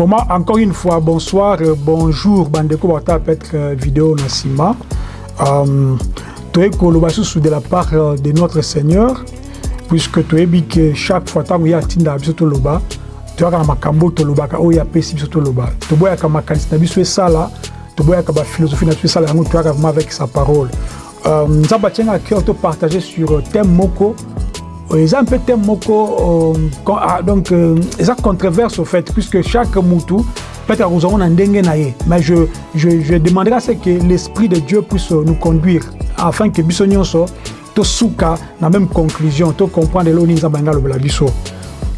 Vraiment, encore une fois, bonsoir, euh, bonjour, Bandeko Bata, peut-être euh, vidéo Nassima. Euh, es de la part de notre Seigneur, puisque tu es que chaque fois tu as tu as. Tu sala, tu philosophie tu as vraiment avec sa parole. Nous avons à cœur de partager sur thème moko eza mpe thème moko euh, ah, donc euh, eza controverse au fait puisque chaque mutu peut-être akozango na ndenge na ye mais je, je, je demanderai à ce que l'esprit de dieu puisse euh, nous conduire afin que biso nyonso tosuka na même conclusion tocomprendre eloo nini nzambe anga alobela biso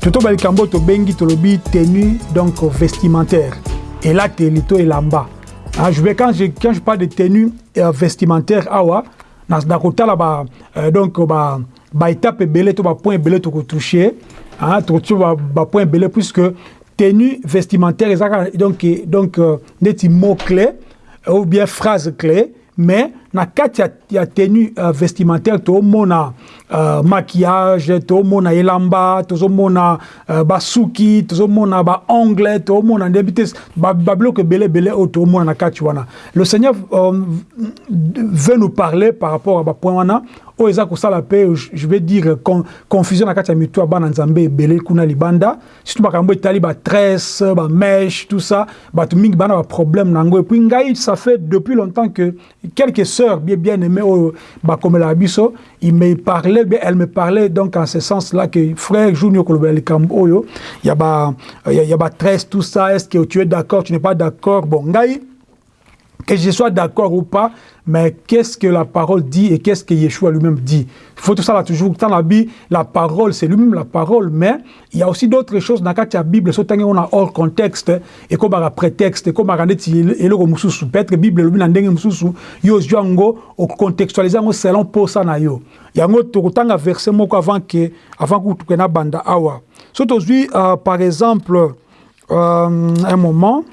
totoba likambo tobengi tolobi tenue donc vestimentaire. Elateli to elamba ah, je vais quand je, quand je parle de tenue vestimentaire ah awa nakotala donc ba, euh, ba euh, donc ba baétape ebele to bapoint ebele tokotouche tokotouche bapoint ebele puisque tenue vestimentaire ezaka donc, donc euh, neti mot clé ou bien phrase clé mais na kati ya, ya tenue uh, vestimentaire tomona uh, maquillage tomona elamba tozomona uh, basuki tozomona baongle tomona ndeyebi te babiloko ebele ebele oyo tomona na kati wana. Le seigneur um, veut nous parler par rapport à bapoint wana oyo eza kosala mpe je vais dire con, confusion na kati ya mito ya bana nzambe ebele kuna libanda. Surtout makambo etali batresse bamèche tout ça. Bato mingi bana baproblème na yango. Epuis ngai ça fait depuis longtemps que quelques sœurs bien bien aimées oyo bakomela biso il me parlait bien elle me parlait donc en ce sens là que frère jour nio kolobela likambo oyo ya ba ya batresse tout ça est ce que tu es d'accord tu n'es pas d'accord? Bon ngai que je sois d'accord ou pas, mais qu'est-ce que la parole dit et qu'est-ce que Yeshua lui-même dit? Il faut tout ça là toujours. Dans la Bible, la parole, c'est lui-même la parole, mais il y a aussi d'autres choses dans la Bible, surtout on a hors contexte, et comme un prétexte, et comme un et le mususu, peut-être Bible, le ndenge mususu, yo jango, au contextualiser selon pour ça na yo. Yango tokutanga verset moko avant que, avant que tu banda awa. Surtout, euh, par exemple, euh, un moment,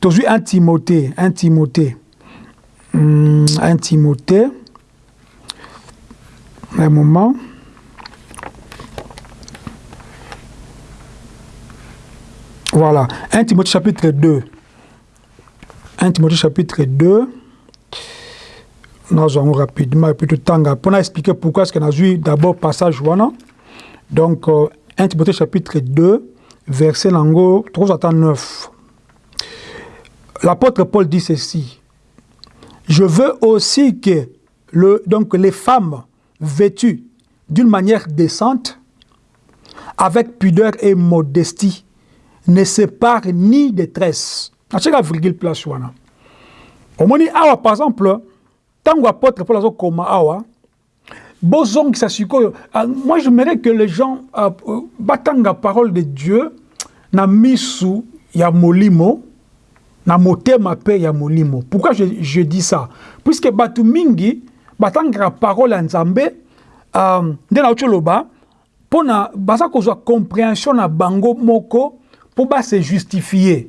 Toujours un Timothée, un Timothée, hum, un Timothée, un moment. Voilà, 1 Timothée chapitre 2. 1 Timothée chapitre 2. Nous allons rapidement, et puis tout le temps, pour expliquer pourquoi est-ce qu'on a vu d'abord passage. Donc, 1 Timothée chapitre 2, verset 309 l'apôtre Paul dit ceci. Je veux aussi que le, donc les femmes vêtues d'une manière décente, avec pudeur et modestie, ne séparent ni détresse. La virgule place wana. Omoni awa par exemple, tango apôtre Paul azo koma awa, bozong sa sikoyo. Moi j'aimerais que les gens euh, batanga parole de Dieu na misu ya molimo na motema pe ya molimo. Pourquoi je, je dis ça? Puisque bato mingi batangaka parole ya nzambe um, nde nauti oloba mpo na baza kozwa compréhension na bango moko mpo base justifie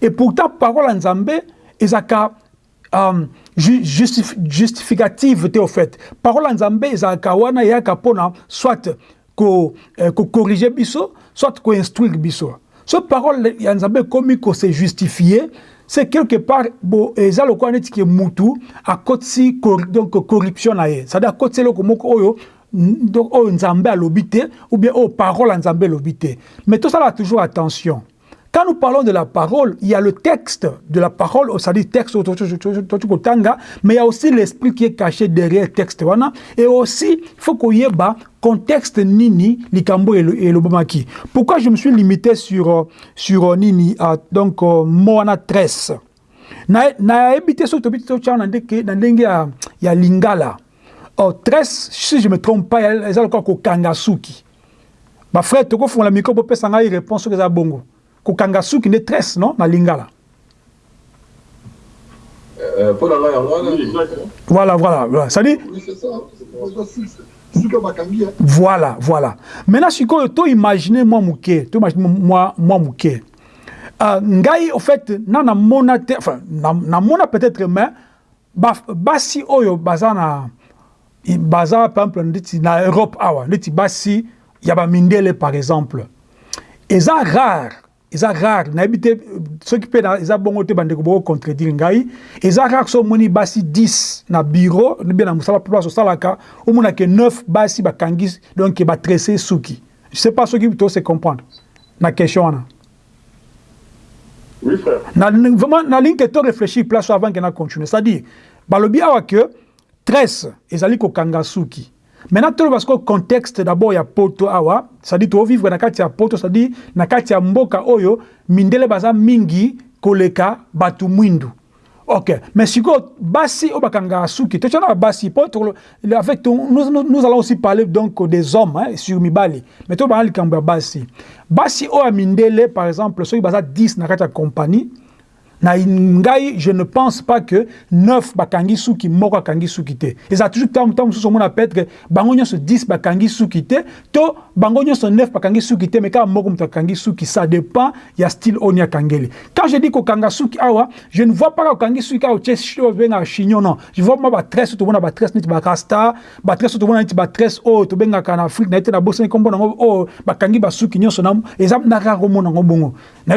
et pourtant parole ya nzambe ezalaka um, justif, justificative te au fait. Parole ya nzambe ezalaka wana eyaka mpona soit kocorrige ko, eh, biso soit koinstruire biso so parole ya nzambe ekomi kose justifie c'est quelque part bo eza lokola neti ke mutu akotisi donc corruption na ye c'est-à-dire akotisi eloko moko oyo donc oyo nzambe alobi te ou bien oyo parole ya nzambe elobi te mais tosala toujours attention Quand nous parlons de la parole, il y a le texte de la parole, c'est-à-dire texte, mais il y a aussi l'esprit qui est caché derrière le texte. Et aussi, il faut qu'il y ait un contexte Nini, Likambo et Lobamaki. Pourquoi je me suis limité sur, sur Nini, donc Moana 13 na ebité so tobiti to chana ndenge na ndenge ya, lingala oh 13 si je me trompe pas eza lokola kokanga suki bafrère tokofungola mikro bopesa ngai réponse soki eza bongo kokanga suki nde tresse non? Na lingala. Voilà. Voilà voilà ça. Dit voilà voilà. Maintenant sikoyo to imagine mwa moke to imagine mwa moke uh, ngai au fait na namona te enfin namona peut-être mais basi oyo baza na baza par exemple ndeti na europe awa ndeti basi ya bamindele par exemple. Eza rare eza rare. Nayebi te soki mpe eza bongo te bandeko bokocontredire ngai. Eza rare so omoni basi 10 na bureau bie na mosala place osalaka omonake 9 basi bakangi donc batresse suki. Je sais pas soki tose comprendre. Na question wana. Oui, na, vraiment nalingi ke to réfléchir place avant ke na continue. C'est à dire balobi awa ke tresse ezali kokanga suki maintenant toloba sikoyo contexte d'abord ya poto awa c'est-à-dire tovivre na kati ya poto c'est-à-dire na kati ya mboka oyo mindele baza mingi koleka bato mwindu. Ok mais sikoyo basi oyo bakangaka suki totiana basi po avec nous, nous allons aussi parler donc des hommes hein, sur mibali. Mais tobana likambo ya basi. Basi oyo ya mindele par exemple soki baza 10 na kati ya compagnie na je ne pense pas que neuf bakangi suki moko akangi suki te. Eza toujours ntango ntango mosusu omona peut-être bango nyonso 10 bakangi te to bango nyonso 9 bakangi suki te mais kaka moko moto ça dépend ya style oyo ni akangeli. Quand je dis kokanga suki awa je ne vois pas kokangi suki awa otie obengaka chignon non. Je vois ma batresse oyo tobona batresse neti barasta batresse oyo tobona neti batresse oyo tobengaka na afrique na ye te na bosani kombo nango bakangi nyonso eza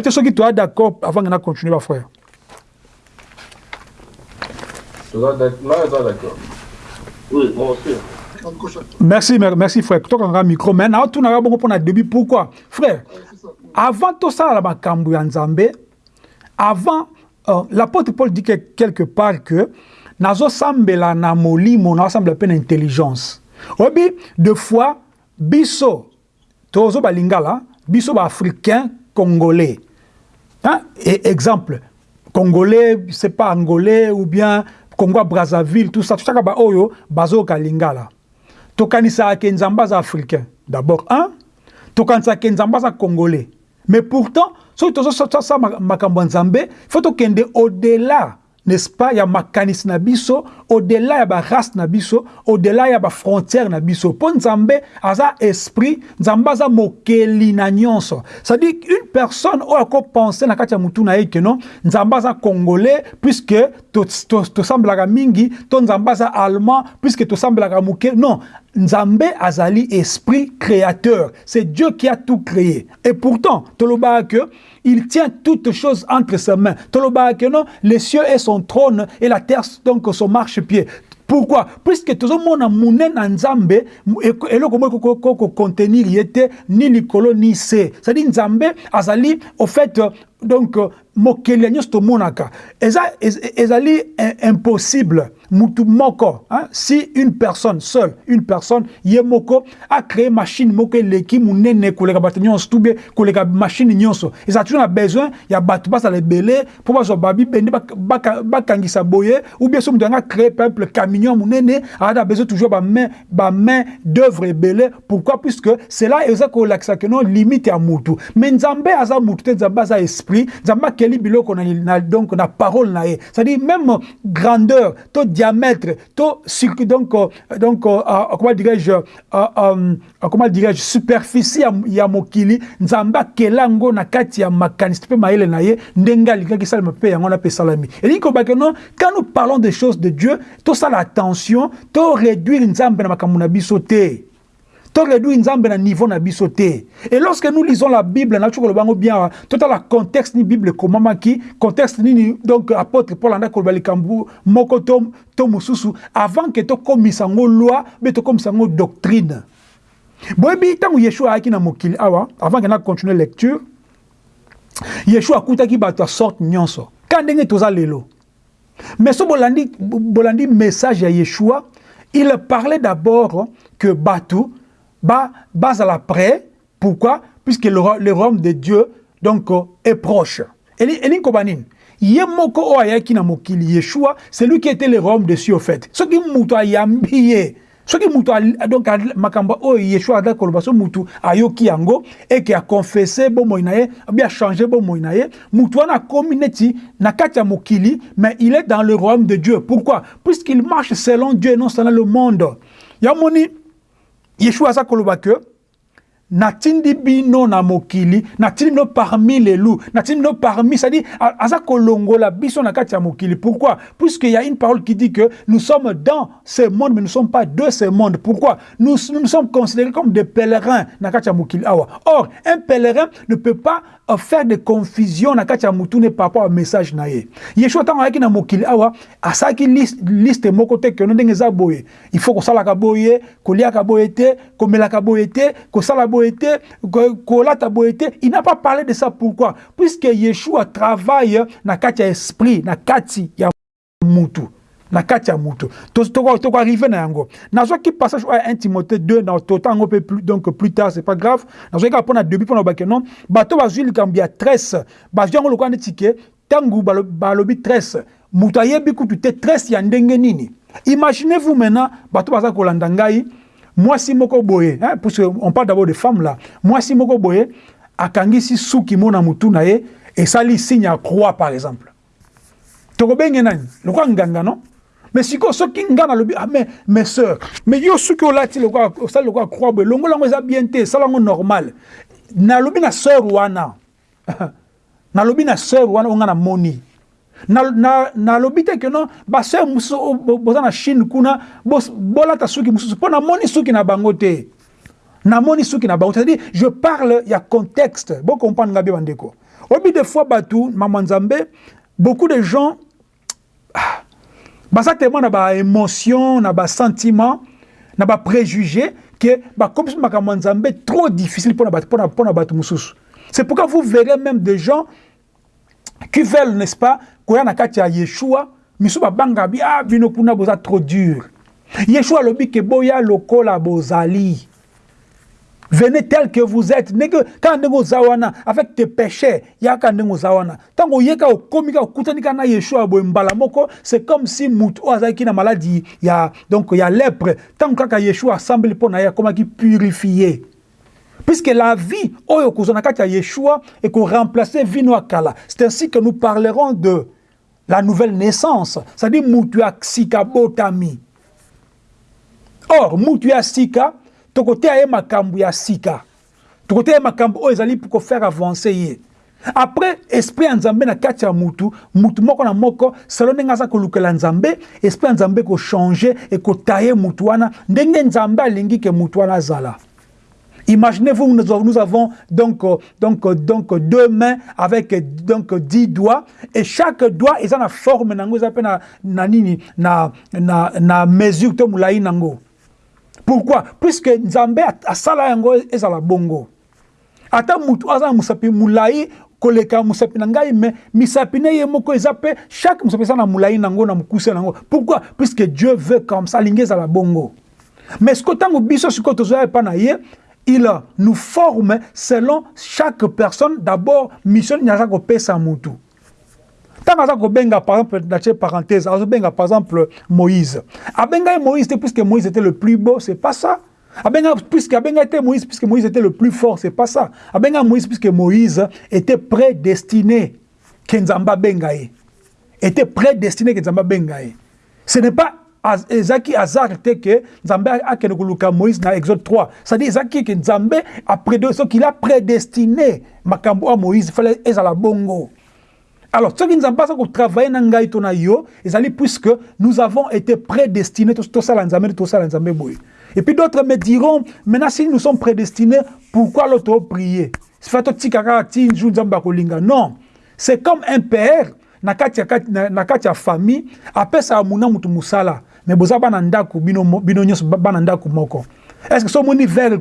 te soki d'accord avant na continue bafrère d'accord. Oui. Merci, merci frère. Toi, quand micro, mais now tu n'as pas bon début. Pourquoi, frère? Avant tout ça, la makambu Nzambe, avant, euh, l'apôtre Paul dit que, quelque part que nazo sambela na molimo na semble peine intelligence. Obi, deux fois, biso, tozo balingala, biso ba africain congolais. Hein? Et exemple, congolais, c'est pas angolais ou bien congo ya brazzaville tout ça totaka baoyo bazoyoka lingala tokanisaaka nzambe aza africain d'abord un tokanisaka nzambe aza congolais mais pourtant soki tozosasa makambo ya nzambe fo tokende au-delà n'est-ce pas ya makanisi na biso au-delà ya barace na biso au-delà ya bafrontière na biso. Nzambe aza esprit nzambe aza mokeli na nyonso. C'est-à-dire une personne oyo akopense na kati ya motu na ye ke non nzambe aza congolais puisque tosambelaka mingi to nzambe allemand puisque tosambelaka moke non nzambe azali esprit créateur c'est dieu qui a tout créé et pourtant que il tient toutes choses entre ses mains. que non, les cieux et son trône et la terre donc son marchepied. Pourquoi? Puisque tout le monde a na nzambe et le comment contenir yete ni likolo ni se. C'est-à-dire nzambe azali au fait donc mokeli ya nyonso tomonaka eza ezali impossible mutu moko hein? si une personne seule une personne ye moko a créé machine moko eleki monene koleka bato nyonso to bie koleka machine nyonso. Eza toujours na besoin ya bato bazala ebele mpo bazwa babibende bakangisa boye ou bien so moto yanga créé par exemple camion monene aza na besoin toujours bamain bamain d'œuvre ebele pourquoi? Puisque cela eza kolakisa keno limite ya mutu mais nzambe aza mutu te nzambe aza esprit. Nzambe akeli biloko donc na parole na c'est-à-dire même grandeur to diamètre to donc donc uh, comment dirais-je comment dirais-je superficie ya, mokili nzambe akela yango na kati ya makanisi mpe mayele na ye ndenge alingaki salama mpe yango na mpe esalami elingi kobaka non quand nous parlons des choses de dieu tosala attention to réduire nzambe na makambo na biso te to réduire nzambe na niveau na biso te. Et lorsque nous lisons la bible na tukolo bango bien totala contexte ni bible komamaki contexte nini donc apôtre paul anda koloba likambo moko to, to mosusu avant ke tokomisa yango loi mpe tokomisa yango doctrine. Boyebi ntango yeshua ayaki na mokili awa avant ke na continue lecture yeshua akutaki bato ya sorte nyonso. Ka ndenge toza lelo? Mais so bolandi, bolandi message ya yeshua il parlait d'abord que bato ba bazala prêt pourquoi? Puisque le, le royaume de Dieu donc est proche. Elingi koba nini ye moko oyo ayaki na mokili yeshua c'est lui qui était le royaume de cieux au fait soki mutu ayambi ye soki mutu donc makambo oyo yeshua ada koloba so mutu ayoki yango eke akonfese bomoi na ye abi achange bomoi na ye na kati ya mokili mais il est dans le royaume de dieu. Pourquoi? Puisqu'il marche selon dieu et non selon le monde. Ya moni yeshua aza natindi bino na mokili natindi bino parmi les loups natindi bino parmi c'est-à-dire aza kolongola biso na kati ya mokili. Pourquoi? Puisqu'il y a une parole qui dit que nous sommes dans ce monde mais nous ne sommes pas de ce monde. Pourquoi? Nous, nous, sommes considérés comme des pèlerins na kati ya mokili. Awa. Or un pèlerin ne peut pas euh, faire de confusion na kati ya mutune par rapport au message na ye. Yeshua ntango na mokili awa asalaki liste, moko te keno ndenge eza boye. Il faut kosalaka boye koliaka boye te komelaka boye te boye il n'a pas parlé de ça. Pourquoi? Puisque Yeshua travaille na kati esprit kati ya mutu na kati ya mutu. Tokoarrive na yango. Nazwaki passage oyo 1 timothée 2 na totango mpe plus, donc plus tard c'est pas grave. Nazwaki kaka mpona début mpona bake non? Bato bazwi likambo ya tresse. Bazwi yango lokola neti ke ntango balobi tresse moto ayebi kutu te tresse ya nini? Imaginez vous maintenant bato baza kolanda ngai mwasi moko boye hein, puisque on parle d'abord de femmes là mwasi moko boye akangisi suki mo na mutu na ye esali signe ya croix par exemple. Tokobenge nani? Lokwa nganga non? Mais sikoyo soki nga nalobi ah, mais mes sœurs mais yo suki olati osali lokwa croix boye longola yango eza bien te esala yango normal. Nalobi na sœur wana. Nalobi na sœur wana onga na moni nalobi te ke non baseur mosusu boza na chine kuna bolata suki mosusu. Mpo namoni suki na bango te. Namoni suki na bango. C'est-à-dire je parle ya contexte. Bocomprendre nga bie bandeko. Oyebi des fois bato mama nzambe beaucoup de gens ah, baza tellement na baémotion na basentiment na bapréjugé ke bakomisi makambo ya nzambe trop difficile mpona bato mosusu. C'est pourquoi vous verrez même des gens qui veulent n'est-ce pas koya na kati ya yeshua misu babanga bi ah boza trop dur. Yeshua alobi ke boya lokola bozali. Venez tel que vous êtes. Ndenge kaka ndenge oza wana avec tes péchés yaka ndenge oza wana ntango oyeka okomi kaka okutani kaka na yeshua boye mbala moko c'est comme si motu oyo azalaki na maladie. Ya donc ya lèpre. Ntango kaka yeshua asambeli mpo na ye akomaki purifie Puisque la vie, Yeshua, et qu'on remplaçait vino akala. C'est ainsi que nous parlerons de la nouvelle naissance. C'est-à-dire, mutu botami. Or, mutu sika, tokote ya makambu ya sika. Tokote ya makambu oyo ezali pour faire avancer après esprit ya nzambe na kati ya mutu moko na moko selo ndenge aza kolukela nzambe esprit nzambe kochange ekotaye mutu wana ndenge nzambe alingi ke mutu wana azala Imaginez-vous, nous avons donc, euh, donc, euh, donc deux mains avec donc dix doigts et chaque doigt est la forme na na na na na mesure. Pourquoi? Puisque Nzambe asala yango ezala bongo. Ata mutu aza musapi mulai koleka musapi na ngai me ne ye moko eza pe chaque na nango na mokuse nango. Pourquoi? Puisque Dieu veut comme ça bongo. Mais ce que tango biso sikoyo na il nous forme selon chaque personne. D'abord, mission nyaza ko pesa mutu. Tant aza benga par exemple dans parenthèse, benga par exemple Moïse. Abenga Moïse puisque Moïse était le plus beau, c'est pas ça. Abenga puisque Abenga était Moïse puisque Moïse était le plus fort, c'est pas ça. Abenga Moïse puisque Moïse était prédestiné Kenzamba bengaye. Était prédestiné Kenzamba bengaye. Ce n'est pas ezalaki hasard te ke nzambe akende koluka moïse na exode 3 c'est-à-dire ezalaki ke nzambe soki il a prédestiné. Makambo oyo moïse fale ezala bongo. Alors soki nzambe aza kotravaille na ngai to na yo ezali puisque nous avons été prédestinés tosala nzambe tosala nzambe boye et puis d'autres me diront maintenant si nous sommes prédestinés pourquoi l'autre prier fa totika kaka ti nzu nzambe akolinga. Non. C'est comme un père na kati ya famille apesaka muna mutu musala me boza bana ndako bino, bino nyonso bana ndako moko. Est ce que so omoni verre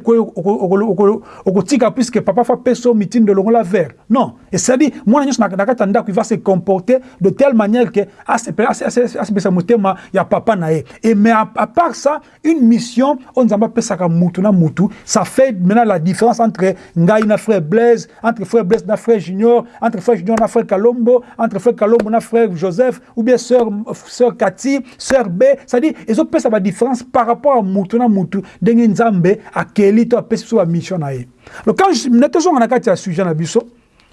okotika puisque papa fa pe so mitindo longola verre non. Et à dire mwana nyonso na ndako il va se comporter de telle manière que asepesa motema ya papa na ye. Et mais à, à part ça une mission apesaka mutu na mutu ça fait maintenant la différence entre ngai na frère blaise entre frère blaise na frère junior entre frère junior na frère kalombo entre frère kalombo na frère joseph ou bien sœur, sœur kati sœur b c'est à dire ezopesa badifférence par rapport à mutu na mutu ndenge nzambe akeli to apesi biso bamission na ye donc quand na tozonga na sujet na biso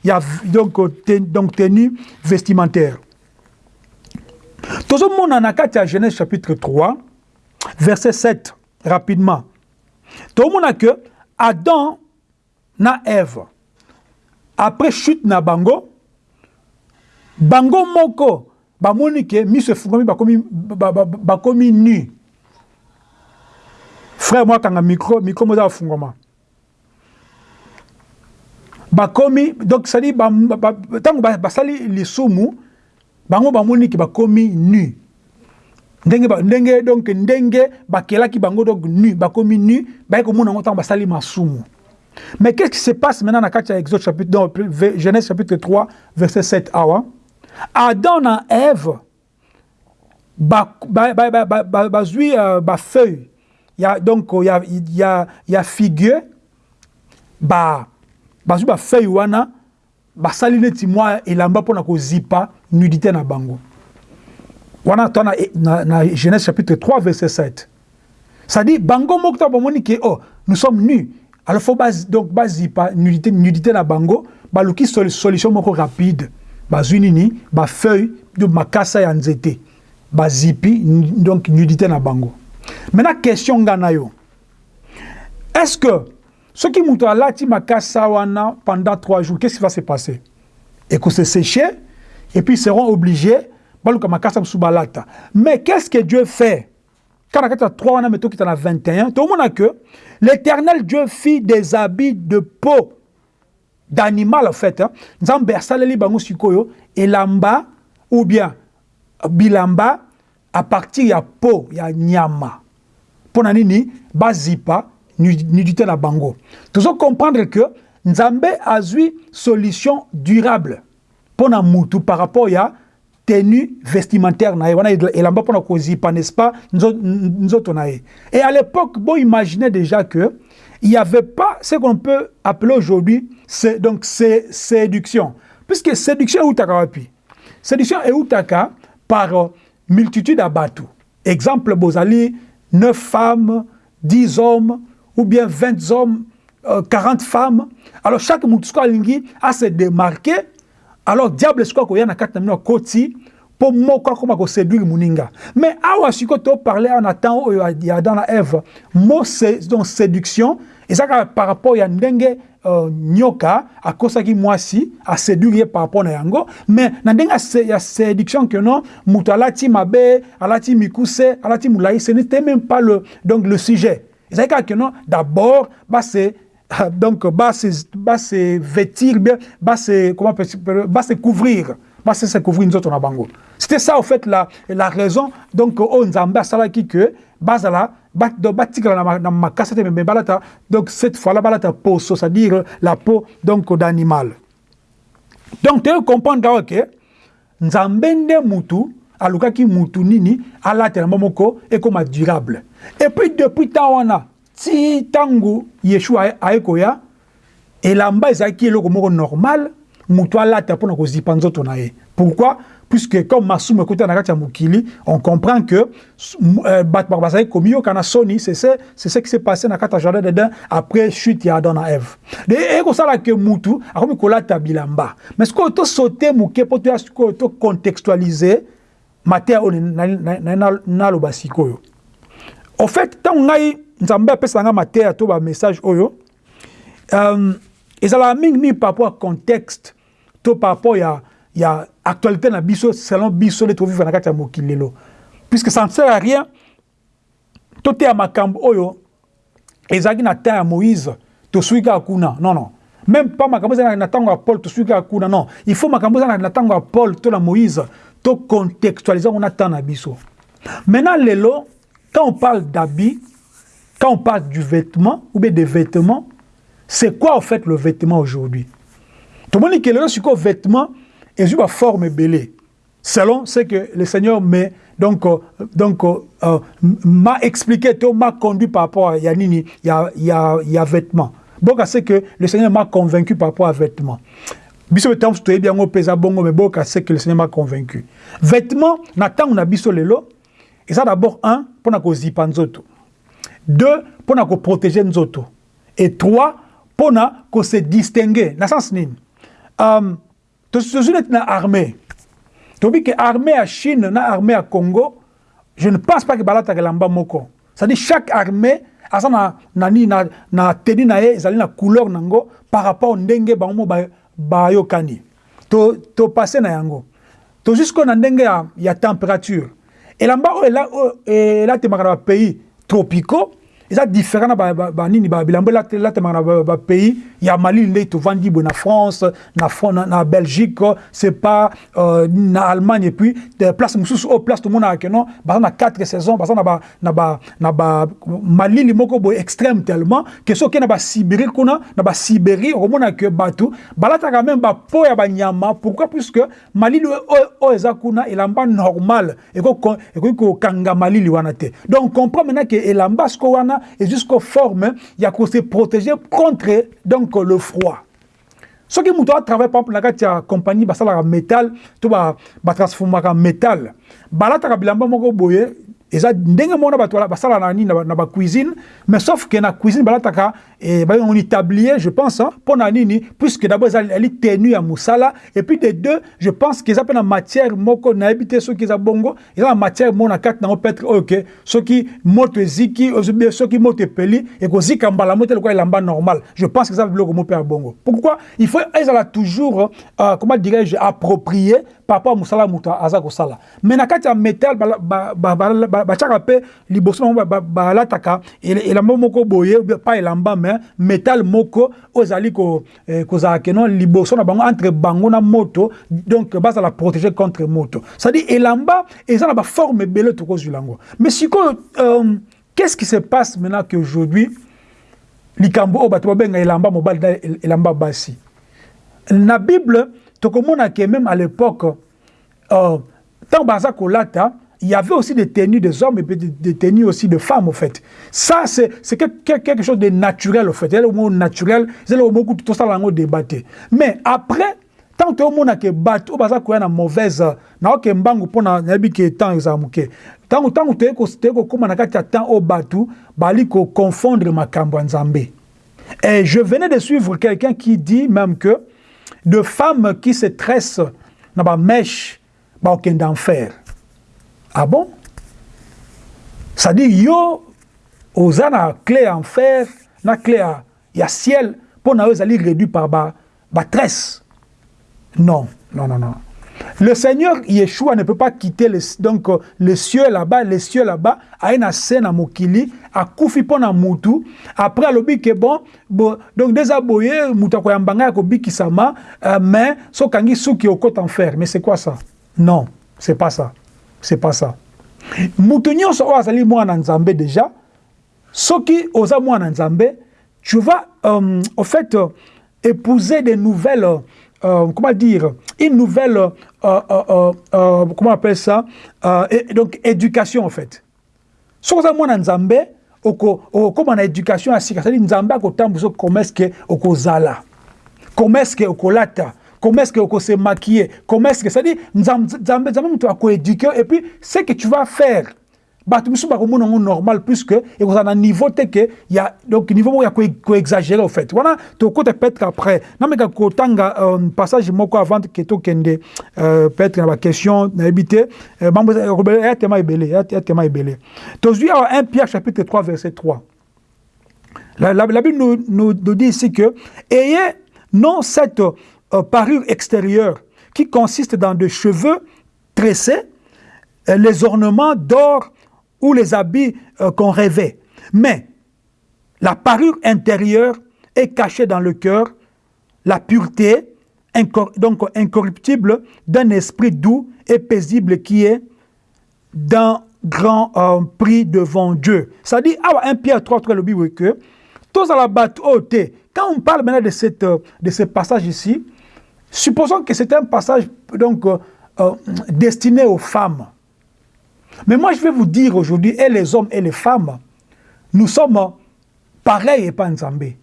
ya donc, ten, donc tenue vestimentaire. Tozomona na kati ya genèse chapitre 3 verset 7 rapidement. Tomona que adam na eve après chute na bango bango moko bamoni ke miso efungwami bakomi, bakomi nu. Frère moi akanga micro micro moza bafungwama bakomi donc cedi ntango basali lisumu bango bamoni ke bakomi nu. Ndenge ba, ndenge donc ndenge bakelaki bango donc nu bakomi nu baye komona yango ntango basali masumu mais qu'est-ce qui se passe maintenant na kati ya exode chapitre donc, genèse chapitre 3 verset 7 awa adam na eve bazwi ba, ba, ba, ba, ba, ba, bafeuille ya donc ya, ya, ya figueux ba bazwi bafeuille wana. Basali neti mwa elamba mpona kozipa nudité na bango. Wana to na, na, na genèse chapitre 3 verset 7 c'est-à-dire bango moko to bamoni ke oh nous sommes nus. Alors faut bas, donc bazipa nudité, nudité na bango. Baluki sol, solution moko rapide bazwi nini bafeuille donc makasa ya nzete. Bazipi donc nudité na bango. Maintenant question nga na yo. Est-ce que soki moto alati makasa wana pendant trois jours qu'est-ce qui va se passer? Ekose sécher et puis ils seront obligés baluka makasa mosusu mais qu'est-ce que dieu fait? Quand na kati ya 3 wana me tokita na 21 tomona que l'éternel dieu fit des habits de peau d'animal en fait hein. nzambe asaleli bango sikoyo elamba ou bien bilamba à partir ya peau ya nyama. Mpo na nini bazipa nudité na bango. Tozo comprendre que nzambe azwi solution durable mpo na mutu par rapport ya tenue vestimentaire na wana elamba mpona kozipa n'est-ce pas? Nzoto na et à l'époque bon imaginez déjà que il n'y avait pas ce qu'on peut appeler aujourd'hui donc c'est séduction. Puisque séduction eutaka wapi? Séduction eutaka par multitude ya bato exemple bozali 9 femmes 10 hommes ou bien 20 hommes euh, 40 femmes. Alors chaque motu sikoyo alingi ase démarquer alors diable sikoyo akoya na kati na bino akoti mpo moko akoma koséduire moninga mais awa sikoyo toparle awa na temps oyo ya adam na eve mo donc séduction eza kaka par rapport ya ndenge uh, nyoka akosaki mwasi aséduire ye par rapport na yango. Mais na ya séduction ke non moto alati mabe alati mikuse alati molai ce n'était même pas le, donc le sujet. Ezali kaka ke non d'abord base donc base base vêtir bien base comment base couvrir. Base se couvrir nzoto na bango. C'était ça au fait la, la raison. Donc oyo nzambe asalaki ke bazala batikala na makasa te me balata donc cette fois là balata poso c'est-à-dire la peau donc d'animal. Donc te comprendre awa ke nzambe nde mutu alukaki mutu nini alatela mbo moko ekoma durable. Et puis depuis ntan wana ti ntango yeshua aye koya elamba ezalaki eloko moko normal mutu alata mpona kozipa nzoto na ye. Pourquoi puisque comme masumu ekota na kati ya mokili on comprend que euh, bato bako bazali komiyokana soni c'est ce qui s'est passé na kati ya jardin d'eden après chute ya adam na eve de ekosala ke mutu akomi kolata bilamba. Mais sikoyo tosaute moke mpo toya sikoyo tocontextualize mateya oyo naloba sikoyo au fait ntango ngai nzambe apesa nga mateya to bamessage oyo um, ezalaka mingimingi par rapport ya contexte to par rapport ya ya actualité na biso selon biso nde tovivre na kati ya mokili lelo puisque ça ne sert à rien toteya makambo oyo ezalaki na temps ya moïse tosui kaka kuna non non. Même pas makambo ezalaki na ntango ya paul tosui kaka kuna non. Il faut makambo ezalaki na ntango ya paul to na moïse tocontextualize yango na temps na biso. Maintenant lelo quand on parle d'habit quand on parle du vêtement ou bien des vêtements c'est quoi en fait le vêtement aujourd'hui? Tomoni ke lelo sikoyo vêtement? Ezwi baforme ebele selon ce que le seigneur me donc, euh, donc euh, m'a expliqué m'a conduit par rapport à ya nini ya, ya, ya vêtement boka c'est que le seigneur m'a convaincu par rapport à vêtement biso betango toyebi yango mpenza bongo me c'est que le seigneur m'a convaincu. Vêtement na ntango na biso lelo eza d'abord un mpona kozipa nzoto. Deux mpona koprotege nzoto. Et trois mpona kose distingue na sens nini? Um, tozwi neti na armée. Tobi ke armée ya chine na armée ya congo je ne pense pas ke balataka elamba moko. C'est-à-dire chaque armée aza na nani na, na teni na ye ezali na couleur nango par rapport ndenge bango ba bayokani to to passer na yango. To jusqu'au na ndenge ya, ya température. Elamba oyo oyo elatemaka na bapays tropicaux eza différent na ba- ba- banini ba- elate- elatemaka na ba- bapays ya malili nde tovandi boye na france na, na, na belgique c'est pas euh, na allemagne. Et puis de place mosusu oyo place tomonaka keno baza na 4 saison baza na ba, na ba, na ba malili moko boye extrême tellement ke soki na basibérie kuna na basibérie okomona ke bato balataka même bapo ya banyama pourquoi? Puisque malili oyo oyo eza kuna elamba normal. Eko- ekoki kokanga malili wana te donc comprend maintenant ke elamba siko wana et jusqu'au forme ya kose protéger contre donc le froid. Soki moto atravaille par exemple na kati ya compagnie basalaka métal to ba- batransformaka métal. Balataka bilamba moko boye eza ndenge moko na bato basalaka na nini na ba- na bacuisine mais sauf ke na cuisine balataka eh, bayongoni tablier je pense hein, mpo na nini puisque d'abord eza eli tenu ya mosala et puis de deux je pense ke eza mpe na matière moko nayebi te soki eza bongo eza na matière moko na kati nango peut-être oyo ke soki moto eziki soki moto epeli ekozika mbala mo te lokola normal. Je pense que eza bongo. Pourquoi? Il faut ezala toujours euh, comment dirais-je approprié à mosala moto aza kosala. Mais na kati ya ba- batiaka mpe liboso nango ba- ba- balataka elamba moko boye pas elamba mais métal moko oyo ezali eh, kozala keno liboso na bango entre bango na moto donc bazala protégé contre moto. C'est-à-dire elamba eza na baforme ebele tokozwila yango mais sikoyo euh, qu'est-ce qui se passe maintenant qu'aujourd'hui likambo oyo bato babenga elamba mobali elamba basi? Na bible tokomona ke même à l'époque euh, tant baza kolata il y avait aussi des tenues des hommes et des, tenues aussi de femmes, au fait. Ça, c'est que- que- quelque chose de naturel, au fait. C'est le mot naturel, c'est le mot que tout ça, là, débatté. Mais après, tant que monde que bateau baza koya na mauvaise na oke mbangu pona nayebi ke temps eza moke ntango ntango toye toye kokóma na kati ya temps oyo bato bali koconfondre makambo nzambe et je venais de suivre quelqu'un qui dit même que de femmes qui se tressent na bamèche baokende enfer ah bon? C'est-à-dire yo oza na clé enfer na clé ya, ya ciel mpo na yo ezali réduit par ba tresse. Non non non non le Seigneur Yeshua ne peut pas quitter le, donc, euh, le cieux là-bas, les cieux là-bas, à une scène à Mokili, à Koufi pona Moutou. Après, le que bon, bon, donc déjà boye, Mouta koyambanga ko bikisama, euh, mais so kangi souki au côte enfer. Mais c'est quoi ça? Non, c'est pas ça. C'est pas ça. Moutou nyonso oyo azali mwana nzambe déjà, soki oza mwana nzambe, tu vas euh, fait euh, épouser des nouvelles euh, comment dire, une nouvelle, euh, euh, euh, euh, comment on appelle ça, euh, et, donc éducation en fait. sokoza mwana nzambe okóma na éducation ya sika cetadire nzambe est-ce que okozala que okolata que okose maquiller? Que c'est-à-dire nzambe nzambe moto akoéduke et puis ce que tu vas faire bato misusu bakomona yango normal puisque ekozala na niveau te ke ya donc niveau moko ya koexagere au fait. Wana tokota peut-être après. Nameka kotanga um, passage moko avant ke tokende uh, peut-être na baquestion nayebi te mambo ya tema ebele ya tema ebele. Tozwi awa 1 pierre chapitre 3 verset 3 la, la, la bible nous, nous, nous dit ici que ayez non cette euh, parure extérieure qui consiste dans des cheveux tressés euh, les ornements d'or ou les habits euh, qu'on rêvait. Mais la parure intérieure est cachée dans le cœur, la pureté, donc incorruptible, d'un esprit doux et paisible qui est d'un grand euh, prix devant Dieu. Ça dit, ah, 1 Pierre 3, 3, le Bible que, tous à la quand on parle maintenant de, cette, de ce passage ici, supposons que c'est un passage donc, euh, destiné aux femmes. Mais moi, je vais vous dire aujourd'hui, et les hommes et les femmes, nous sommes pareils et pas Nzambé.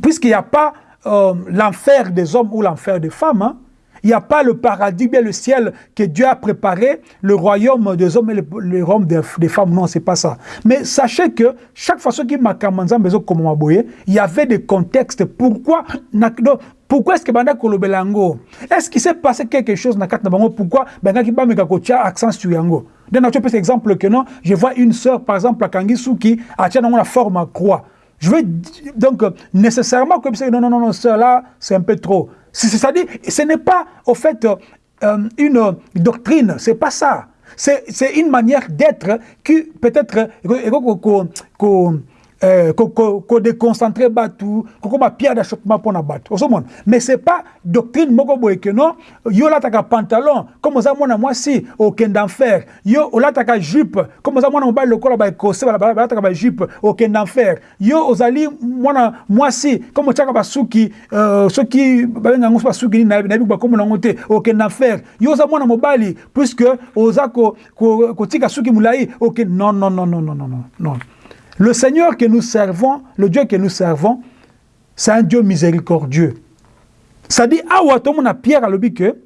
Puisqu'il n'y a pas euh, l'enfer des hommes ou l'enfer des femmes, hein, il n'y a pas le paradis, bien le ciel que Dieu a préparé, le royaume des hommes et le, le royaume des, femmes. Non, c'est pas ça. Mais sachez que chaque fois qu'il il y avait des contextes. Pourquoi pourquoi est-ce que banda kolobelango est-ce qu'il s'est passé quelque chose na bango? Pourquoi banda ki bameka kotia accent sur yango? Tu peux exemple que non je vois une sœur par exemple akangi suki atia nango na forme à croix Je veux donc nécessairement comme ça, non, non, non, non, cela, c'est un peu trop. C'est-à-dire, ce n'est pas, au fait, euh, une doctrine, c'est pas ça. C'est une manière d'être qui peut-être euh, déconcentrer batu ko ma pierre d'achoppement pour na batu osomona mais c'est pas doctrine moko boye que non yo lataka pantalon comme oza mwana mwasi okende enfer yo olataka jupe comme oza mwana mobali lokola baekose balataka bajupe okende enfer yo ozali mwana mwasi comme otiaka basuki euh, soki babenga yango so basuki nini nayebi bakombo nango te okende enfer yo oza mwana mobali puisque oza kotika suki molai okende non non non non non non non Le Seigneur que nous servons, le Dieu que nous servons, c'est un Dieu miséricordieux. Ça dit, awa tomona Pierre alobi que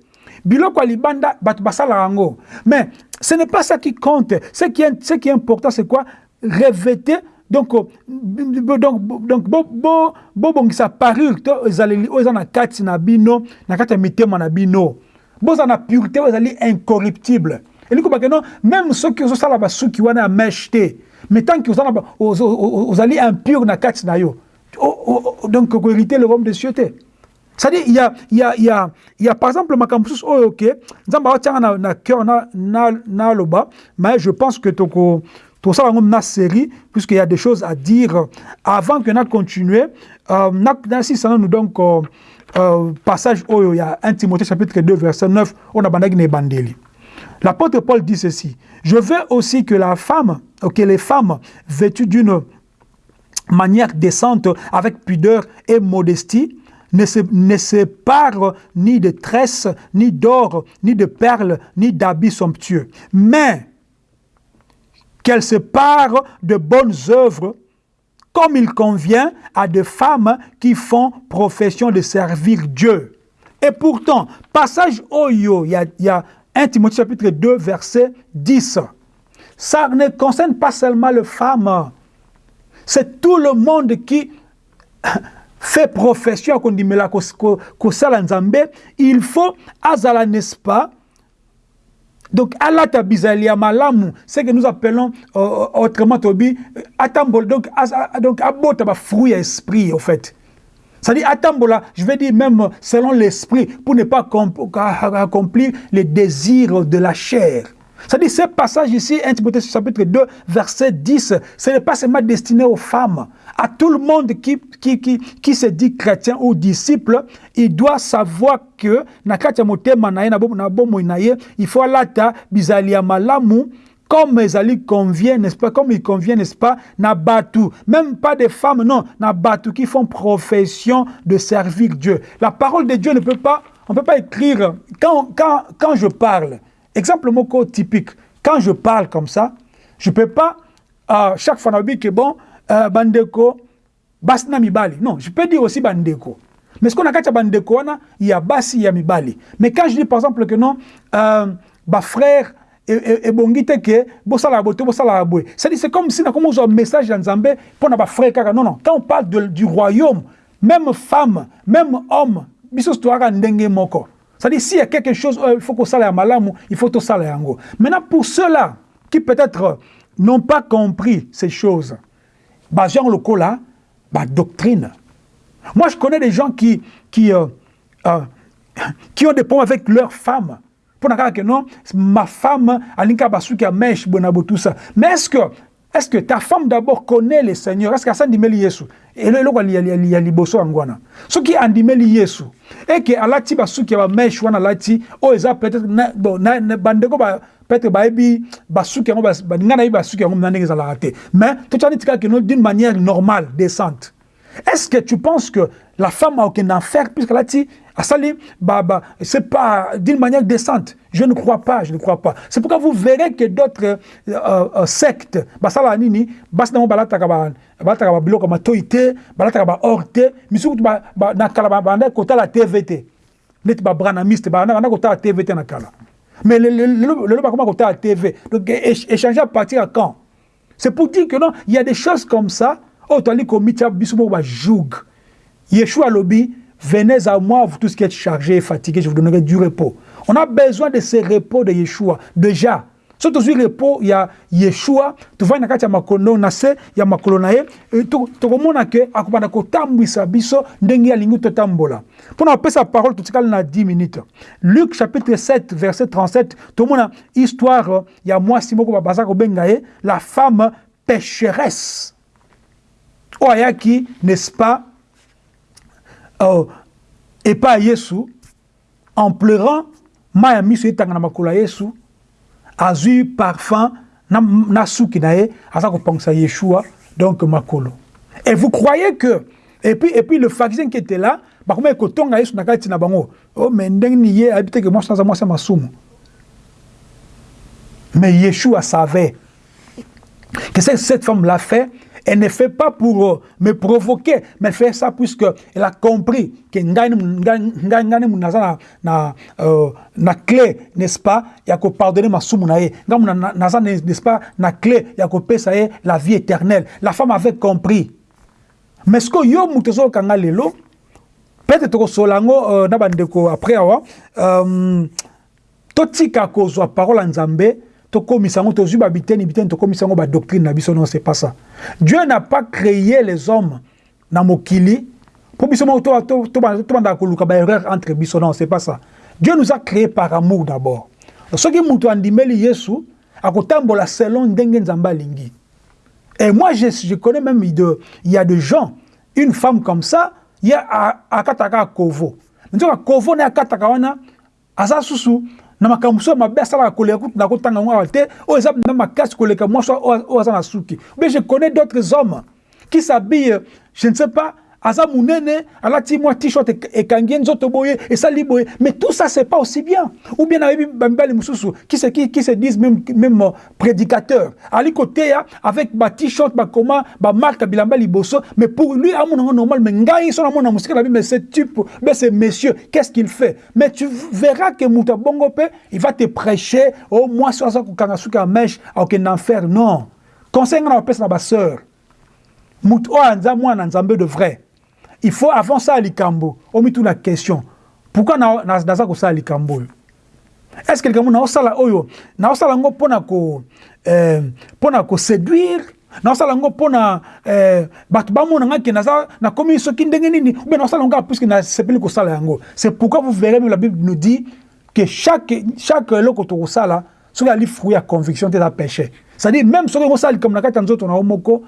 biloko libanda bat basala rango. Mais ce n'est pas ça qui compte. Ce qui est, ce qui est important, c'est quoi? Revêter donc donc donc bo bo bo bongisa parure to ezaleli oyo eza na kati na bino na kati ya mitema na bino boza na pureté oyo ezali incorruptible kobake no même soki ozosala basuki wana ya meshe te mais tant que vous allez impur na kati na yo. Donc ko hériter le royaume des cieux c'est-à-dire il y a il y a il y a il y a par exemple ma campus oh OK nzamba otianga na na cœur na na na loba mais je pense que toko tout ça dans na série puisqu'il y a des choses à dire avant que na continuer euh, na na si ça nous donc euh, euh, passage oh il y a 1 Timothée chapitre 2 verset 9 on a bandagi ne bandeli L'apôtre Paul dit ceci, je veux aussi que la femme, que les femmes vêtues d'une manière décente, avec pudeur et modestie, ne se, ne séparent ni de tresses, ni d'or, ni de perles, ni d'habits somptueux, mais qu'elles se parent de bonnes œuvres, comme il convient à des femmes qui font profession de servir Dieu. Et pourtant, passage Oyo, il y y a 1 Timothée chapitre 2, verset 10. Ça ne concerne pas seulement les femmes. C'est tout le monde qui fait profession mais là il faut azala n'est-ce pas? Donc alata bizalia malamu ce que nous appelons euh, autrement tobi atambol donc ba fruit esprit en fait c'est-à-dire, Atambola, je vais dire même selon l'esprit, pour ne pas accomplir les désirs de la chair. C'est-à-dire, ce passage ici, 1 Timothée chapitre 2, verset 10, ce n'est pas seulement destiné aux femmes. À tout le monde qui, qui, qui, qui se dit chrétien ou disciple, il doit savoir que, il faut lata bizalia comme Ezali convient, n'est-ce pas, comme il convient, n'est-ce pas, Nabatu, même pas des femmes, non, Nabatu qui font profession de servir Dieu. La parole de Dieu ne peut pas, on ne peut pas écrire, quand, quand, quand je parle, exemple moko typique, quand je parle comme ça, je ne peux pas, euh, chaque fois, on que bon, euh, bandeko, basna mibali. Non, je peux dire aussi bandeko. Mais ce qu'on a quand bandeko, il y a basi, il y a mibali. Mais quand je dis par exemple que non, euh, bah frère, ke bosala to bosala c'est-à-dire c'est comme si nakoma ozwa message ya nzambe mpo na bafrère kaka non non quand on parle du royaume même femme même homme biso toyaka ndenge moko c'est-à-dire s'il y a quelque chose il faut kosala ya malamu il faut tosala yango maintenant pour ceux-là qui peut-être n'ont pas compris ces choses bazwa yango lokola badoctrine moi je connais des gens qui qui euh, euh, qui ont des problèmes avec leurs femmes mpona kaka ke non ma femme alingi kaka basuki ya meshe boye na bo tout ça. Mais est ce que est ce que ta femme d'abord connaît le seigneur est ce que asandimeli yesu eloko ya liboso yango wana soki andimeli yesu eke alati basuki ya bameshe wana alati oyo eza peut-être bandeko ba, peut-être bayebi basuki yango baninga nayebi basuki yango mna ndenge ezalaka te. Mais totyani tika keno d'une manière normale décente est-ce que tu penses que la femme a aucun enfer puisqu'elle a dit Asali, bah, bah, c'est pas d'une manière décente. Je ne crois pas, je ne crois pas. C'est pourquoi vous verrez que d'autres euh, euh, sectes, basala nini, basna balataka ba balataka ba biloko ma toité, balataka ba orte, misuku ba na kala ba banda kota la TVT. Net ba branamiste ba na kota la TVT na kala. Mais le le le ba comment kota la TV. Donc échanger à partir à quand? C'est pour dire que non, il y a des choses comme ça. Oh, tu as dit que bisu ba joug. Yeshua lobby Venez à moi, vous tous qui êtes chargés et fatigués, je vous donnerai du repos. On a besoin de ce repos de Yeshua. Déjà, so tozwi repos ya yeshua tovandi na kati ya makolo na se ya makolo na ye tokomona ke akobanda kotambwisa biso ndenge alingi totambola mpona kopesa parole totikali na 10 minutes luc chapitre 7 verset 37 tomona histoire ya mwasi moko baza kobenga ye la femme pécheresse oyo ayaki n'est-ce pas uh, epai ya yesu en pleurant mai ya miso etanga na makolo ya yesu azwi parfum na, na aza kopangisa yeshua donc makolo. Et vous croyez que et puis, et puis le pharisien qui était là bakoma ekotonga yesu na kati na bango oh, mais ndenge ni ye ayebi teke mwasi aza mwasi ya masumu. Mais yeshua savait que cette femme l'a fait Elle ne fait pas pour euh, me provoquer, mais fait ça puisqu'elle a compris que euh, na clé, n'est-ce pas, ya ko pardonner ma sumu na ye. Naza n'est-ce pas na clé ya ko pesa ye la vie éternelle. La femme avait compris. Mais ce que yo mutezo kanga lelo peut-être to solango euh, na bandeko après awa euh, totika kozwa parole nzambe tokomisa yango tozwi babiteni biteni tokomisa yango badoctrine na biso non c'est pas ça. Dieu n'a pas créé les hommes na mokili mpo biso moko tobandaka koluka baerreur entre biso non c'est pas ça. Dieu nous a créé par amour d'abord. Soki moto andimeli yesu akotambola selon ndenge nzambe alingi. Et moi je, je connais même il y a des gens une femme comme ça ye akataka kovo. Nzoka kovo na akataka wana aza susu na makambo mosusu mabe asalaka koleka kutu na kotanga yango awa te oyo eza na makasi koleka mwasi oyo aza na suki. Mais je connais d'autres hommes qui s'habillent je ne sais pas aza munene alati mwa t-shirt ekangi nzoto boye esali boye. Mais tout ça c'est pas aussi bien. Ou bien nayebi bamibali mosusu qui se, qui, qui se disent même, même euh, prédicateur ali koteya avec ba t-shirt bakoma bamarke ya bilamba liboso mais pour lui amona ngo normal mais ngai so namona mosika mais ce type mais ce monsieur qu'est-ce qu'il fait? Mais tu verras que moto abongo il va te prêcher moins so aza kokanga suki ya mèche akokende enfer non. Conseil nga na bapesa na baseur moto oyo anza mwana nzambe de vrai il faut avant ça likambo omituna question. Pourquoi naza kosala likambo oyo? Est ce que likambo naosala oyo? Naosala yango mpona ko eh, mpona koséduire naosala yango mpona eh, bato bamona nga ke naza nakomi soki ndenge nini? Oubien naosala yango puiske nasepeli kosala yango? C'est pourquoi vous verrez même la bible nous dit que chaque, chaque eloko tokosala soki ali fruit ya conviction te eza péché. C'est à dire même soki likambo na kati ya nzoto na yo moko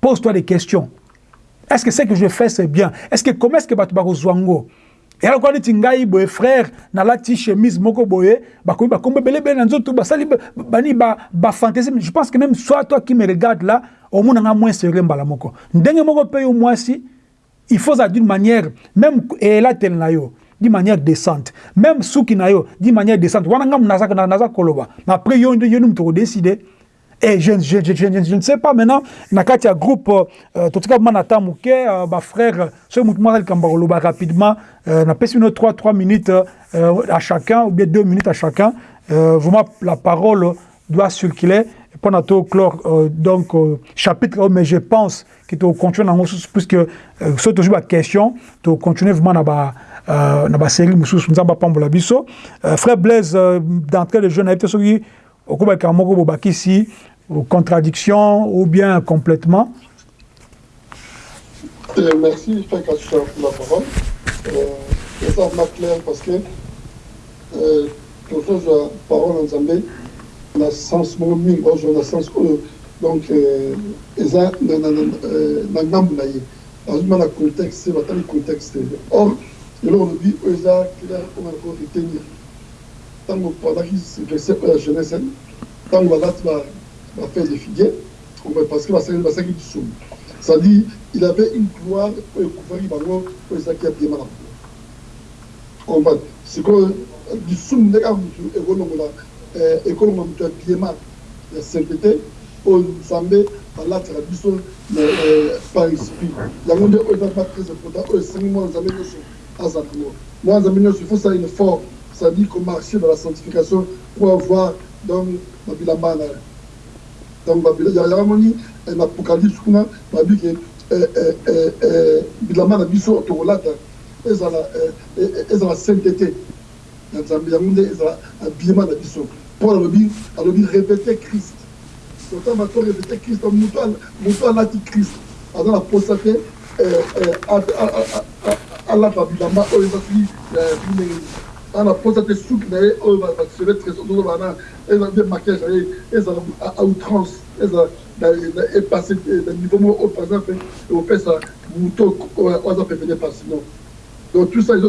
pose toi des questions est-ce que ce que je fais c'est bien est-ce que comment est-ce que bato bakozwa ngo eloko neti ngai boye frère nalati chemise moko boye bafantaisie je pense que même soit toi qui me regarde là omonanga moins sérieux moko mpe yo mwasi il faut ça d'une manière même elatele na yo d'une manière décente même suki na yo d'une manière décente koloba Et je, je, je, je, ne sais pas maintenant, na kati ya groupe, euh, tout cas, man attend mouke, ba frère, ce mouvement là, rapidement, euh, na pèse une 3 3 minutes euh, à chacun, ou bien 2 minutes à chacun. Euh, vraiment, la parole doit circuler. Pendant tout clore, euh, donc, chapitre, mais je pense que tu continues dans puisque, ce toujours la question, tu continues vraiment dans la série, nous avons pas biso. Frère Blaise, d'entrée de jeunes, peut-être okobaka moko bobakisi contradiction ou bien complètement. Euh, merci pour la parole. Euh, ça m'a clair parce que euh, tozoza parole en nzambe na sens moko sens donc eza na na contexte contexte. Or eloko lobi oyo eza clair oyo nako retenir ntango pendaki verset oyo ya jeunesse ntango balati bafait de figuier parce que basalaki lisumu c'est-à-dire il avait une gloire oyo ekufaki bango oyo ezalaki ya biema na bango comprendre sikoyo lisumu nde kaka motu ekolongola ekolongola motu ya biema ya sainteté oyo nzambe alataka biso par esprit. Yango nde oyo ezalaka très important oyo esengi mwana nzambe nyonso aza nango mwana nzambe nyonso il faut ça une effort c'est-à-dire qu'on marcher dans la sanctification pour avoir donc babilamba na donc yangamoni na apocalypse kuna babi ke bilamba na biso tokolata ezala ezala sainteté. Na nzambe yango nde ezala paul alobi alobi répété christ. Kota bato répété christ moto alati christ aza na posa te suki na ye oyo baseve trésor ozobana eza mpe maquillage na ye ezala à outrance ezala epasse na niveau moko oyo par exemple opesa moto oyo donc tout ça eza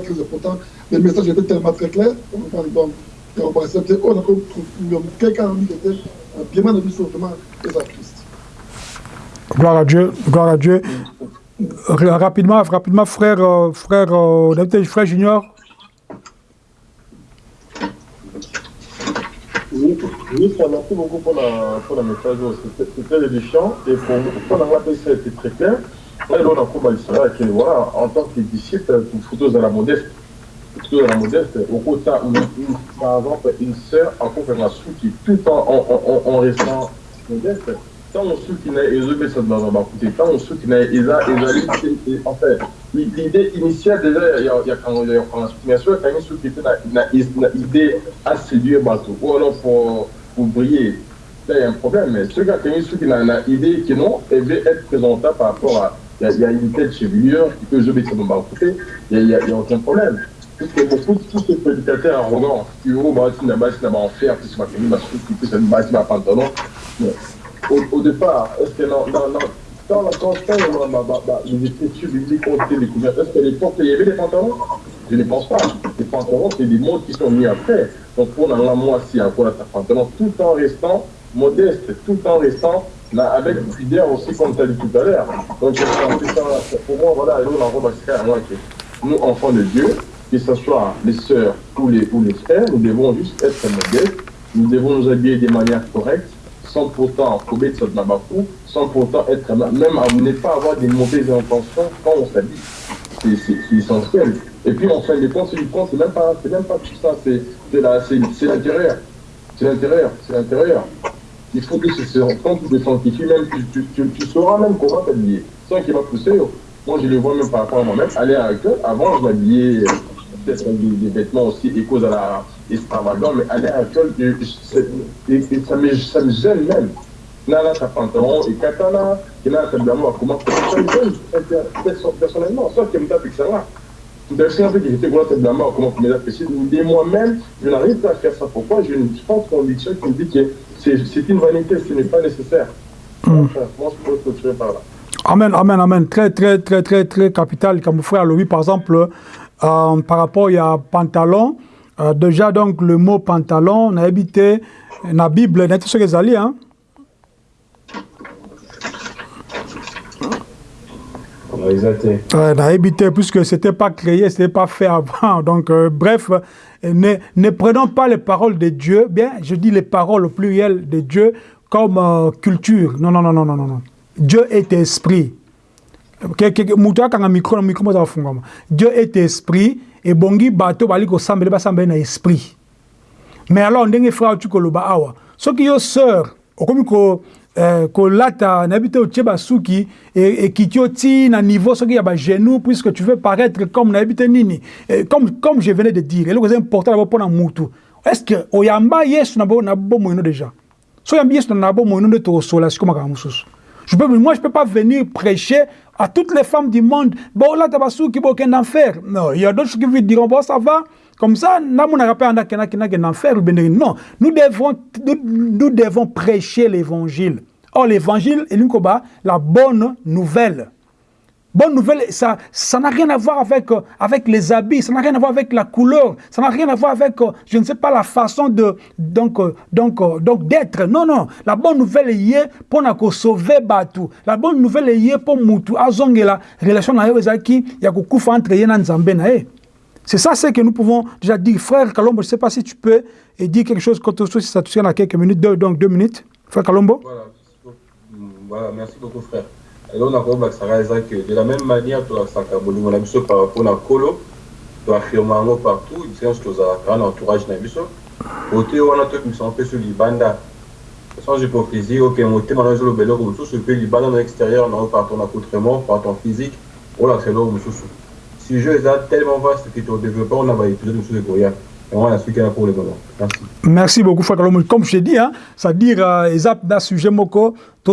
très important. Le message était tellement très clair donc na christ Gloire à Dieu, gloire à Dieu. Rapidement, rapidement, frère, euh, frère, euh, frère Junior. Oui, merci beaucoup pour, la, pour le message. C'était l'édition. Et pour, pour la ça a été très clair. Et là, on a compris que voilà, en tant que disciple, pour photos à la modeste, photos à la modeste, au côté, par exemple, une sœur faire la soutien tout en, en, en, en restant modeste. Ntango suki na ezopesa baza bakute ntango suki na en l'idée initiale déjà na idée bato ou alors pour, pour briller là y a un problème mais na, na idée que être par rapport à il y, a, une telle chevelure qui peut ezopesa bakute il y a, il y a aucun problème puisque beaucoup tous ces prédicateurs arrogants qui na na bakengi basuki puisque basi bapantalon au, départ, est-ce que non, non, non, la conscience, les écritures bibliques ont été découvertes, est-ce qu'à l'époque, il y avait des pantalons? Je ne pense pas. Les pantalons, c'est des mots qui sont mis après. Donc, pour la moi, si ta pantalon, tout en restant modeste, tout en restant avec fidèle aussi, comme tu as dit tout à l'heure. Donc, pour moi, voilà, nous, on va que nous, enfants de Dieu, que ce soit les sœurs ou les, ou les frères, nous devons juste être modestes, nous devons nous habiller de manière correcte, sans pourtant commettre ce nabakou, sans pourtant être même à ne pas avoir des mauvaises intentions quand on s'habille. C'est essentiel. Et puis en fin de compte, c'est c'est même pas, même pas tout ça, c'est l'intérieur, c'est l'intérieur, c'est l'intérieur. Il faut que c'est quand tu te sanctifies, même tu, tu, tu, sauras même comment t'habiller. C'est ça qui va pousser. Moi, je le vois même par rapport à moi-même. Aller à l'école, avant, je m'habillais avec des, des, vêtements aussi écos à la extravagant, mais aller à ça me, ça me gêne même. Nana, ta pantalon, et katana, et là, ça me demande comment ça me gêne personnellement, sauf me tape que ça va. Tout à fait, que j'étais voilà, c'est comment tu m'as. Mais moi-même, je n'arrive pas à faire ça. Pourquoi? Je ne pense qu'on dit qui me dit que c'est une vanité, ce n'est pas nécessaire. Mm. Moi, je peux continuer par là. Amen, amen, amen. Très, très, très, très, très capital. Comme frère Louis, par exemple, euh, par rapport à pantalon, euh, déjà, donc, le mot pantalon, on a habité dans la Bible, n'est-ce ce que vous hein? Euh, on a habité, puisque ce n'était pas créé, ce n'était pas fait avant. Donc, euh, bref, ne, ne, prenons pas les paroles de Dieu, bien, je dis les paroles au pluriel de Dieu comme euh, culture. Non, non, non, non, non, non. Dieu est esprit. Dieu est esprit ebongi bato bali kosambela basambela na esprit. Mais alors ndenge frère otu koloba awa soki yo sœur okomi ko eh, kolata nayebi te otie basuki ekiti oti na niveau soki ya bagenou puisque tu veux paraître comme nayebi te nini eh, comme, comme je venais de dire eloko eza important nabo mpo na mutu. Est ce que oyamba yesu na bomoi no déjà? So oyambi yesu na bomoi no nde tokosola sikoyo makambo mosusu. Moi, je peux pas venir prêcher à toutes les femmes du monde. Bon, là, tu vas qui aucun enfer. Non, il y a d'autres qui vont dire, bon, ça va. Comme ça, non, nous devons, nous, nous devons prêcher l'évangile. Or, l'évangile est la bonne nouvelle. Bonne nouvelle, ça ça n'a rien à voir avec, euh, avec les habits, ça n'a rien à voir avec la couleur, ça n'a rien à voir avec, euh, je ne sais pas, la façon donc euh, donc donc d'être. Non, non. La bonne nouvelle est pour nous sauver Batu. La bonne nouvelle est pour Moutou. Azongela, relation entre yena nzambe na C'est ça ce que nous pouvons déjà dire. Frère Kalombo, je ne sais pas si tu peux dire quelque chose quand si ça te tient quelques minutes, deux, donc deux minutes. Frère Kalombo. Voilà, merci beaucoup frère. Eloko nakobakisaka eza ke de la même manière tolakisaka bolingo na biso par rapport na nkolo. Toafirme yango partout nyonso tozalaka na entourage na biso kote wana toyebimisa mpe so libanda. Sans hypocrisie oke motema na ezoloba eloko mosusu mpe libanda na extérieur nango par ton accoutrement par ton physique olakisa eloko mosusu sujet est tellement vaste que ton développement, on Merci. Beaucoup, Frère Comme je t'ai dit, hein, c'est-à-dire, euh, dans sujet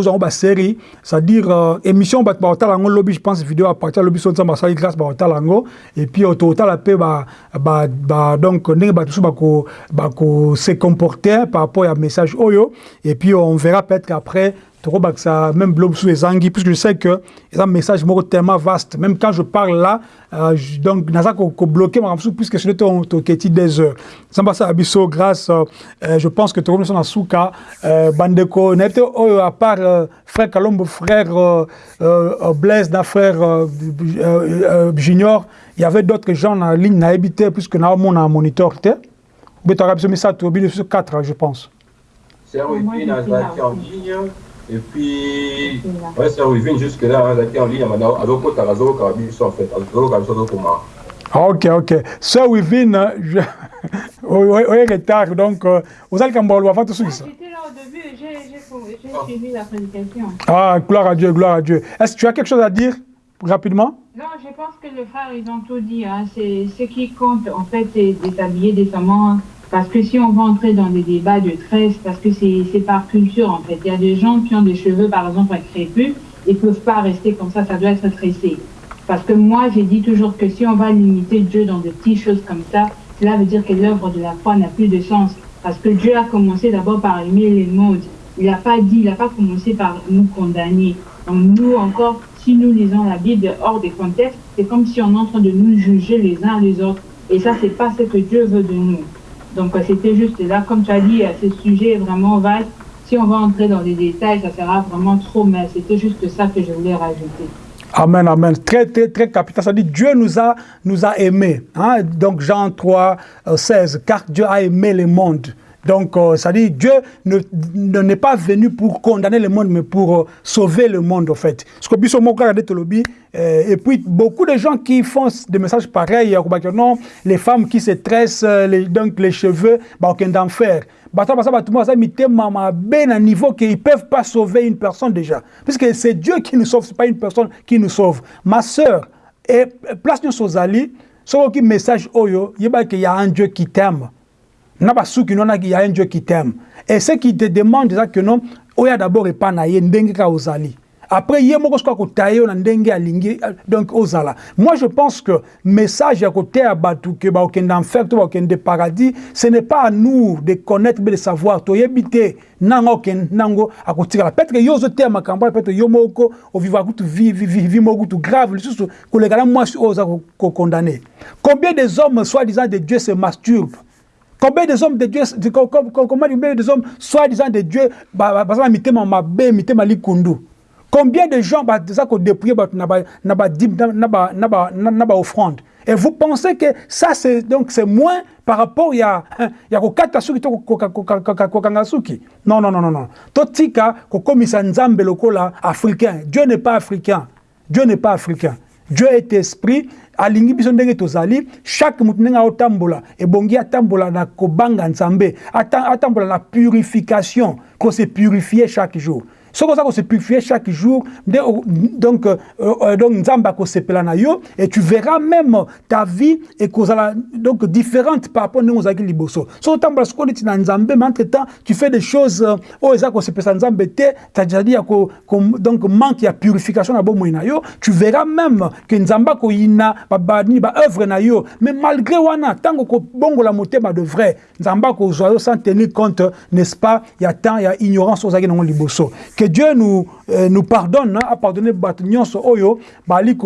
en série, c'est-à-dire, euh, émission, bah, bah, bah, lobby, je pense, vidéo à partir lobby, son bah, grâce, bah, lango, et puis, au total, la paix, bah, bah, bah, donc, bah, bah, bah, se comporter par rapport à message oyo, et puis, on verra peut-être qu'après, même blog sous les anguilles, puisque je sais que c'est un message tellement vaste. Même quand je parle là, euh, je, donc, n'a pas bloqué, puisque c'est ton keti des heures. Ça passe à Bisso, grâce, euh, je pense que tu as son Asuka, euh, Bandeko, n'était oh, à part euh, frère Kalombo, frère euh, euh, Blaise, d'un frère euh, euh, Junior, il y avait d'autres gens en ligne, n'a habité, puisque nous avons un moniteur. Mais tu as mis ça, tu as 4, je pense. C'est un wiki dans en ligne. Et puis, ouais, c'est revenu jusque-là, hein, en ligne, maintenant, à l'autre côté, à l'autre côté, en fait, à l'autre côté, ah, Ok, ok. So, Wivin, je... oui, retard, donc, vous allez quand même avant tout ça. J'étais là au début, j'ai suivi la prédication. Ah, gloire à Dieu, gloire à Dieu. Est-ce que tu as quelque chose à dire rapidement? Non, je pense que les frères, ils ont tout dit. Hein. C'est ce qui compte, en fait, c'est d'habiller décemment parce que si on va entrer dans des débats de tresse, parce que c'est par culture en fait. Il y a des gens qui ont des cheveux par exemple à crépus ne peuvent pas rester comme ça, ça doit être tressé. Parce que moi j'ai dit toujours que si on va limiter Dieu dans des petites choses comme ça, cela veut dire que l'œuvre de la foi n'a plus de sens. Parce que Dieu a commencé d'abord par aimer les modes. Il n'a pas dit, il n'a pas commencé par nous condamner. Donc nous encore, si nous lisons la Bible hors des contextes, c'est comme si on est en train de nous juger les uns les autres. Et ça, c'est pas ce que Dieu veut de nous. Donc c'était juste là, comme tu as dit, ce sujet est vraiment vaste. Si on va entrer dans les détails, ça sera vraiment trop, mais c'était juste ça que je voulais rajouter. Amen, amen. Très, très, très capital. Ça dit Dieu nous a, nous a aimés. Hein? Donc Jean 3, 16, car Dieu a aimé le monde. Donc, euh, ça dit, Dieu n'est ne, pas venu pour condamner le monde, mais pour euh, sauver le monde, en fait. Ce que Bissot euh, et puis, beaucoup de gens qui font des messages pareils, non, les femmes qui se tressent, les, donc les cheveux, bah, aucun d'enfer. Bah, ça, ça, tout ben à niveau qu'ils ne peuvent pas sauver une personne déjà. Puisque c'est Dieu qui nous sauve, ce n'est pas une personne qui nous sauve. Ma soeur, et place nous sur Ali, ce qui message, oyo, il y a un Dieu qui t'aime il y a un Dieu qui t'aime. Et ce qui te demande déjà que non, oya d'abord et pas naïe, ndenge ka ozali. Après, il y a na ndenge alingi donc ozala. Moi je pense que message à côté à batu que ba okenda enfer to ba okenda paradis, ce n'est pas à nous de connaître mais de savoir to yebite nango ken nango akotika. Peut-être yo zo te makambo peut-être yo moko o vivre kutu vi vi vi moko tout grave, lisusu ko le kala moi oza ko condamner. Combien des hommes soi-disant de Dieu se masturbent? Combien des hommes de Dieu, combien des hommes, soi-disant de Dieu, Combien de gens, ça qu'on dépouille, n'a offrande. Et vous pensez que ça, c'est moins par rapport à ya ya kokata suki to kokanga suki. Non non non non non. Totika kokomisa nzambe lokola africain. Dieu n'est pas africain. Dieu n'est pas africain. Dieu est esprit alingi biso ndenge tozali chaque motu ndenge aotambola ebongi atambola na kobanga nzambe atambola na purification kose purifier chaque jour soki oza kosepurifie chaque jour. Donc, euh, euh, donc akosepela na yo et tu verras même ta vie ekozala donc différente par rapport ndenge ozalaki liboso. Soki otambola sikoyo neti na nzambe mais entre temps tu fais des choses oh, eza kosepesa nzambe te c'est-à-dire donc manque ya purification na bomoi na yo. Tu verras même que nzambe akoyina babani baœuvre na yo. Mais malgré wana ntango kobongola motema de vrai nzambe akozwa yo sans tenir compte n'est-ce pas ya temps ya ignorance ozalaki nango liboso que Dieu nous, euh, nous pardonne, hein, a pardonné Oyo, bali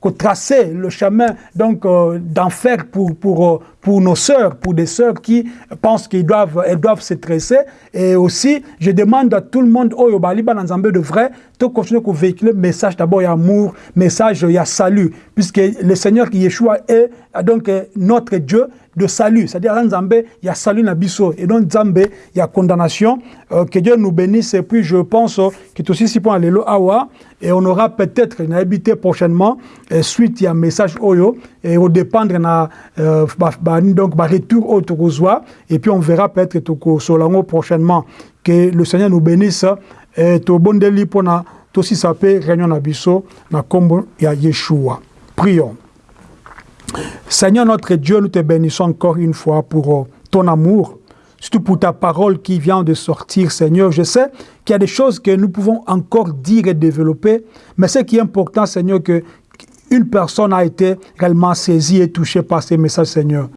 ko tracer le chemin donc euh, d'enfer pour, pour, euh, pour nos sœurs, pour des sœurs qui pensent qu'elles doivent, elles doivent se tresser. Et aussi, je demande à tout le monde, Oyo, bali de vrai, de continuer à véhiculer message d'abord, il y a amour, message, il y a salut, puisque le Seigneur qui est donc notre Dieu, de salut. C'est-à-dire, Nzambe, il y a salut Nabiso. Et dans Nzambe, il y a condamnation. Euh, que Dieu nous bénisse. Et puis, je pense que tout aussi, pour aller awa. Et on aura peut-être une habité prochainement. Et suite, il y a un message Oyo. Et au dépendre, na, euh, bah, bah, donc, bah, retour au. Et puis, on verra peut-être que Solango prochainement. Que le Seigneur nous bénisse. Et tout bon délit pour ça peut réunion Nabiso. Na kombo ya Yeshua. Prions. Seigneur notre Dieu, nous te bénissons encore une fois pour ton amour, surtout pour ta parole qui vient de sortir, Seigneur. Je sais qu'il y a des choses que nous pouvons encore dire et développer, mais ce qui est important, Seigneur, que une personne a été réellement saisie et touchée par ces messages, Seigneur.